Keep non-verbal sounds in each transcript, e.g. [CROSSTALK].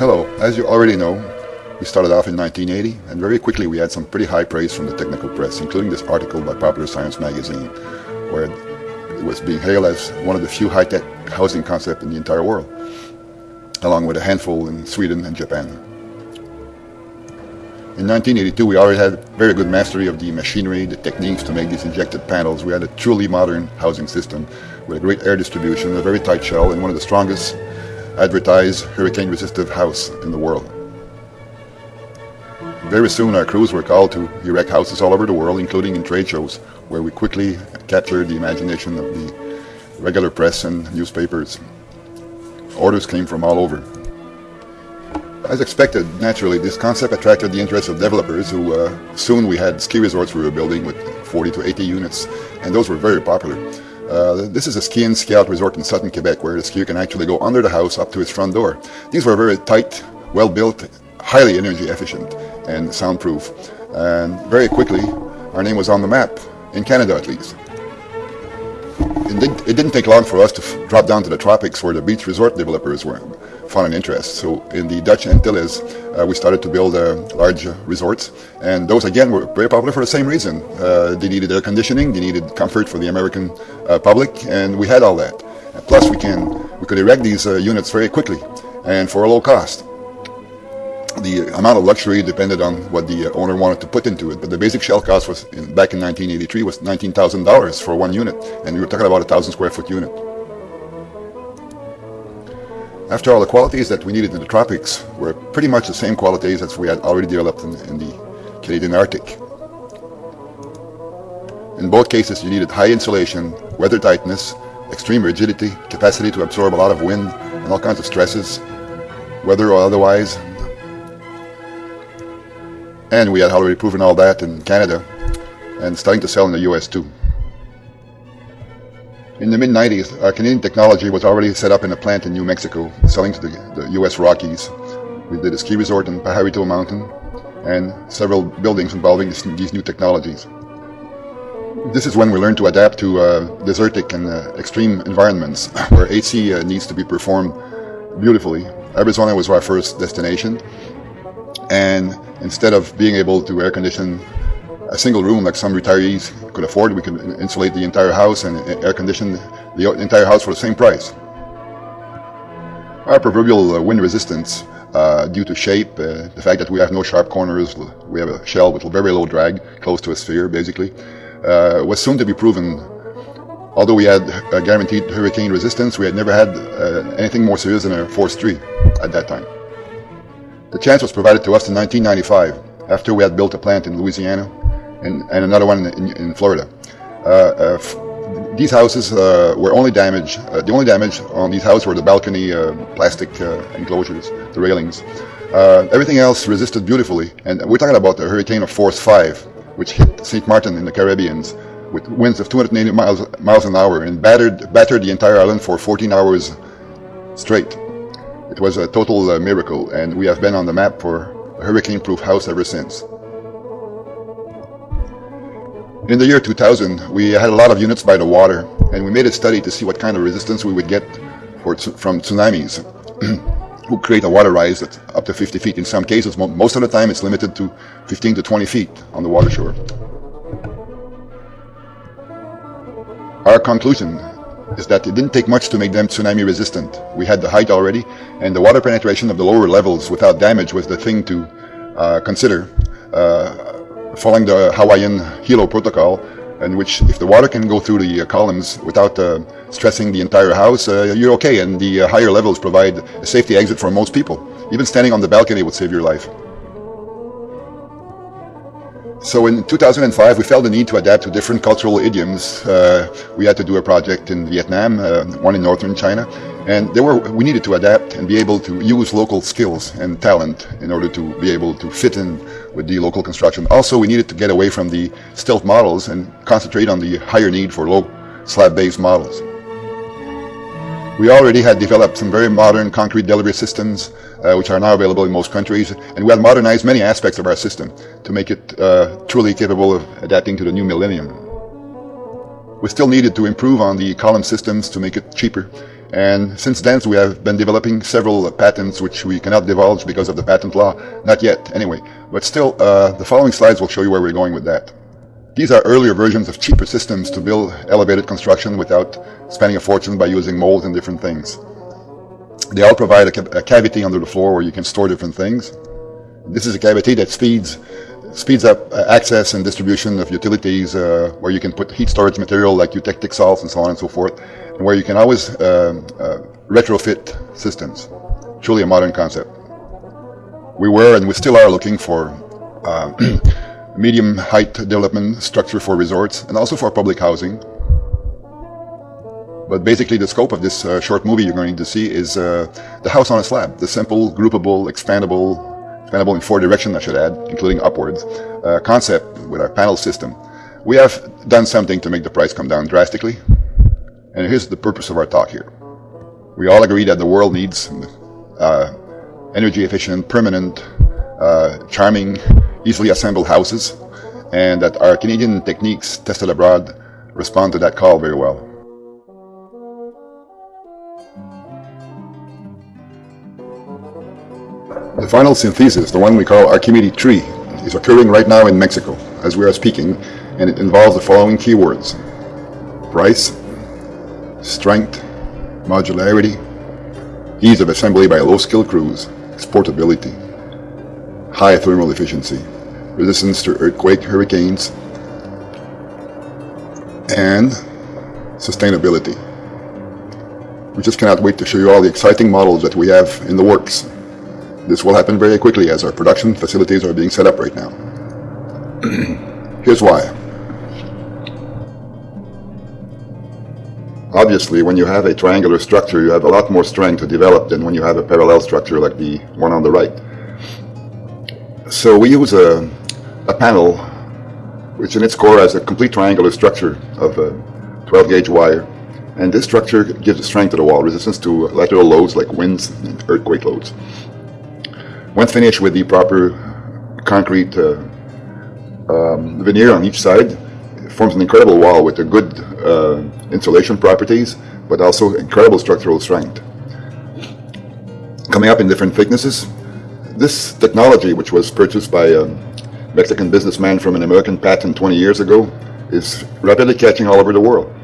Hello, as you already know, we started off in 1980, and very quickly we had some pretty high praise from the technical press, including this article by Popular Science magazine, where it was being hailed as one of the few high-tech housing concepts in the entire world, along with a handful in Sweden and Japan. In 1982, we already had very good mastery of the machinery, the techniques to make these injected panels. We had a truly modern housing system with a great air distribution, a very tight shell, and one of the strongest advertised hurricane-resistive house in the world. Very soon our crews were called to erect houses all over the world, including in trade shows, where we quickly captured the imagination of the regular press and newspapers. Orders came from all over. As expected, naturally, this concept attracted the interest of developers who uh, soon we had ski resorts we were building with 40 to 80 units, and those were very popular. Uh, this is a ski and ski out resort in southern Quebec where the skier can actually go under the house up to his front door. These were very tight, well built, highly energy efficient and soundproof. And very quickly, our name was on the map, in Canada at least. It, did, it didn't take long for us to drop down to the tropics where the beach resort developers were found an interest. So in the Dutch Antilles, uh, we started to build uh, large resorts, and those again were very popular for the same reason. Uh, they needed air conditioning, they needed comfort for the American uh, public, and we had all that. Plus, we can we could erect these uh, units very quickly and for a low cost the amount of luxury depended on what the owner wanted to put into it. But the basic shell cost was in, back in 1983 was $19,000 for one unit, and we were talking about a thousand square foot unit. After all, the qualities that we needed in the tropics were pretty much the same qualities as we had already developed in, in the Canadian Arctic. In both cases, you needed high insulation, weather tightness, extreme rigidity, capacity to absorb a lot of wind and all kinds of stresses, weather or otherwise. And we had already proven all that in Canada and starting to sell in the US too. In the mid-90s, our Canadian technology was already set up in a plant in New Mexico, selling to the, the U.S. Rockies. We did a ski resort in Pajarito Mountain and several buildings involving this, these new technologies. This is when we learned to adapt to uh, desertic and uh, extreme environments [COUGHS] where AC uh, needs to be performed beautifully. Arizona was our first destination and instead of being able to air condition a single room like some retirees could afford. We could insulate the entire house and air condition the entire house for the same price. Our proverbial uh, wind resistance uh, due to shape, uh, the fact that we have no sharp corners, we have a shell with very low drag, close to a sphere basically, uh, was soon to be proven. Although we had a guaranteed hurricane resistance, we had never had uh, anything more serious than a force 3 at that time. The chance was provided to us in 1995, after we had built a plant in Louisiana and, and another one in, in Florida. Uh, uh, these houses uh, were only damaged, the only damage on these houses were the balcony plastic enclosures, the railings. everything else resisted beautifully, and we're talking about a hurricane of force 5, which hit St. Martin in the Caribbean with winds of 280 miles, miles an hour and battered, battered the entire island for 14 hours straight. It was a total uh, miracle, and we have been on the map for a hurricane-proof house ever since. In the year 2000, we had a lot of units by the water, and we made a study to see what kind of resistance we would get for, from tsunamis, [CLEARS THROAT] who create a water rise that's up to 50 feet. In some cases, most of the time, it's limited to 15 to 20 feet on the water shore. Our conclusion is that it didn't take much to make them tsunami resistant. We had the height already, and the water penetration of the lower levels without damage was the thing to uh, consider. Uh, following the Hawaiian Hilo protocol, in which if the water can go through the uh, columns without uh, stressing the entire house, uh, you're okay. And the uh, higher levels provide a safety exit for most people. Even standing on the balcony would save your life. So in 2005, we felt the need to adapt to different cultural idioms. Uh, we had to do a project in Vietnam, uh, one in northern China, and there were we needed to adapt and be able to use local skills and talent in order to be able to fit in with the local construction. Also, we needed to get away from the stealth models and concentrate on the higher need for low slab-based models. We already had developed some very modern concrete delivery systems, uh, which are now available in most countries, and we had modernized many aspects of our system to make it uh, truly capable of adapting to the new millennium. we still needed to improve on the column systems to make it cheaper. And since then, we have been developing several patents which we cannot divulge because of the patent law. Not yet, anyway. But still, uh, the following slides will show you where we're going with that. These are earlier versions of cheaper systems to build elevated construction without spending a fortune by using molds and different things. They all provide a, ca a cavity under the floor where you can store different things. This is a cavity that speeds speeds up uh, access and distribution of utilities uh, where you can put heat storage material like eutectic salts and so on and so forth, and where you can always uh, uh, retrofit systems. Truly a modern concept. We were and we still are looking for uh, [CLEARS THROAT] medium height development structure for resorts and also for public housing. But basically the scope of this uh, short movie you're going to see is the house on a slab, the simple, groupable, expandable, expandable in four directions, I should add, including upwards, uh, concept with our panel system. We have done something to make the price come down drastically. And here's the purpose of our talk here. We all agree that the world needs uh, energy efficient, permanent, uh, charming, easily assembled houses, and that our Canadian techniques tested abroad respond to that call very well. The final synthesis, the one we call Archimedes 3, is occurring right now in Mexico as we are speaking, and it involves the following keywords. Price, strength, modularity, ease of assembly by low-skilled crews, exportability, high thermal efficiency, resistance to earthquake, hurricanes, and sustainability. We just cannot wait to show you all the exciting models that we have in the works. This will happen very quickly as our production facilities are being set up right now. [CLEARS THROAT] Here's why. Obviously, when you have a triangular structure, you have a lot more strength to develop than when you have a parallel structure like the one on the right. So we use a, a panel which in its core has a complete triangular structure of a 12 gauge wire. And this structure gives strength to the wall, resistance to lateral loads like winds and earthquake loads. When finished with the proper concrete uh, um, veneer on each side, it forms an incredible wall with a good uh, insulation properties, but also incredible structural strength. Coming up in different thicknesses, this technology, which was purchased by a Mexican businessman from an American patent 20 years ago, is rapidly catching all over the world.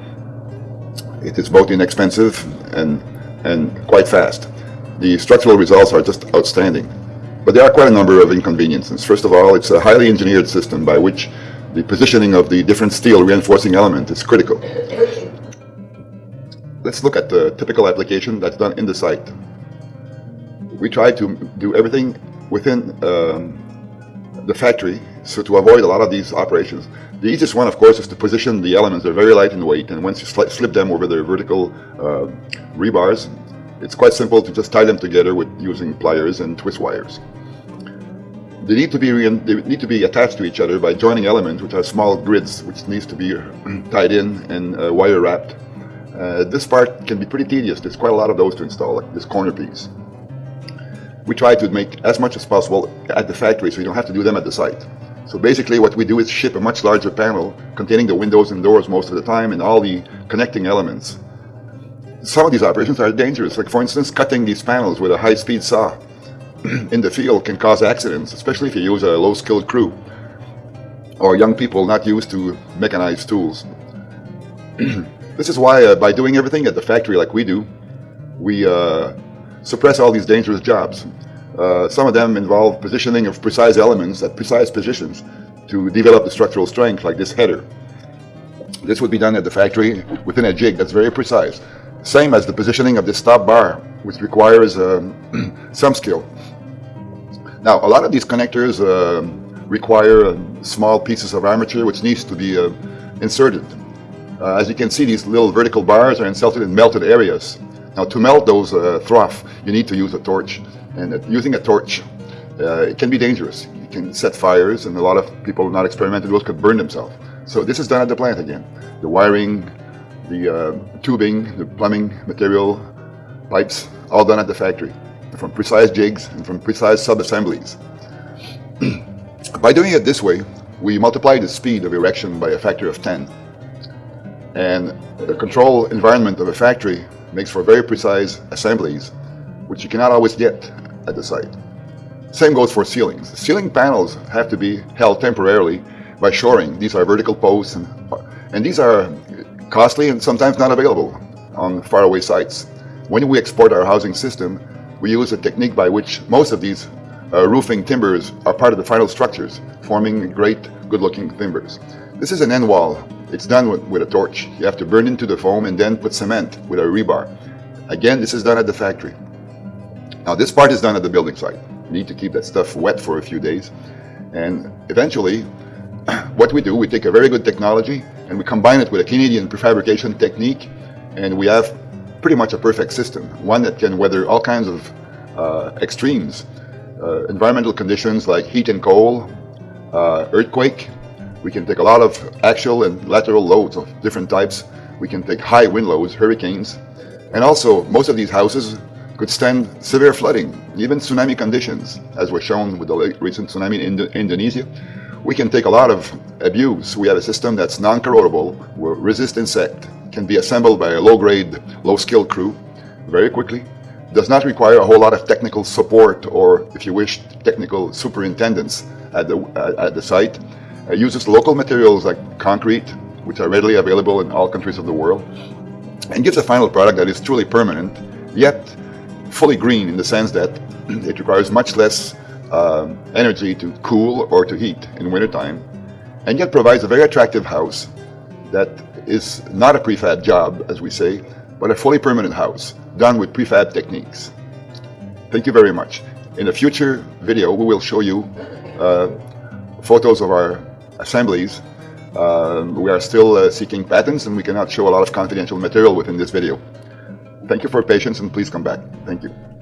It is both inexpensive and, and quite fast. The structural results are just outstanding. But there are quite a number of inconveniences. First of all, it's a highly engineered system by which the positioning of the different steel reinforcing element is critical. Let's look at the typical application that's done in the site. We try to do everything within um, the factory, so to avoid a lot of these operations. The easiest one, of course, is to position the elements. They're very light in weight, and once you slip them over their vertical uh, rebars, it's quite simple to just tie them together with using pliers and twist wires. They need to be they need to be attached to each other by joining elements, which are small grids, which needs to be [CLEARS THROAT] tied in and uh, wire wrapped. Uh, this part can be pretty tedious. There's quite a lot of those to install, like this corner piece. We try to make as much as possible at the factory, so you don't have to do them at the site. So basically what we do is ship a much larger panel containing the windows and doors most of the time and all the connecting elements. Some of these operations are dangerous, like for instance cutting these panels with a high-speed saw. [CLEARS THROAT] in the field can cause accidents, especially if you use a low-skilled crew or young people not used to mechanized tools. [CLEARS THROAT] this is why, uh, by doing everything at the factory like we do, we uh, suppress all these dangerous jobs. Uh, some of them involve positioning of precise elements at precise positions to develop the structural strength, like this header. This would be done at the factory within a jig that's very precise. Same as the positioning of the stop bar, which requires um, [CLEARS THROAT] some skill. Now, a lot of these connectors uh, require uh, small pieces of armature which needs to be uh, inserted. Uh, as you can see, these little vertical bars are inserted in melted areas. Now, to melt those uh, trough, you need to use a torch. And using a torch, uh, it can be dangerous. You can set fires, and a lot of people not experimented with could burn themselves. So this is done at the plant again. The wiring, the uh, tubing, the plumbing material, pipes, all done at the factory from precise jigs and from precise sub-assemblies. [CLEARS THROAT] by doing it this way, we multiply the speed of erection by a factor of 10. And the control environment of a factory makes for very precise assemblies, which you cannot always get at the site. Same goes for ceilings. Ceiling panels have to be held temporarily by shoring. These are vertical posts, and, and these are costly and sometimes not available on faraway sites. When we export our housing system, we use a technique by which most of these uh, roofing timbers are part of the final structures, forming great, good-looking timbers. This is an end wall. It's done with, with a torch. You have to burn into the foam and then put cement with a rebar. Again, this is done at the factory. Now, this part is done at the building site. You need to keep that stuff wet for a few days. And eventually, [CLEARS THROAT] what we do, we take a very good technology and we combine it with a Canadian prefabrication technique, and we have pretty much a perfect system, one that can weather all kinds of uh, extremes, uh, environmental conditions like heat and cold, uh, earthquake. We can take a lot of axial and lateral loads of different types. We can take high wind loads, hurricanes, and also most of these houses could stand severe flooding, even tsunami conditions, as was shown with the recent tsunami in Indonesia. We can take a lot of abuse. We have a system that's non-corrodable, will resist insect, can be assembled by a low-grade, low-skilled crew very quickly, does not require a whole lot of technical support or, if you wish, technical superintendents at the, at the site. It uses local materials like concrete, which are readily available in all countries of the world, and gives a final product that is truly permanent, yet fully green in the sense that [CLEARS THROAT] it requires much less uh, energy to cool or to heat in wintertime, and yet provides a very attractive house that is not a prefab job, as we say, but a fully permanent house done with prefab techniques. Thank you very much. In a future video, we will show you uh, photos of our assemblies. Uh, we are still uh, seeking patents and we cannot show a lot of confidential material within this video. Thank you for patience and please come back. Thank you.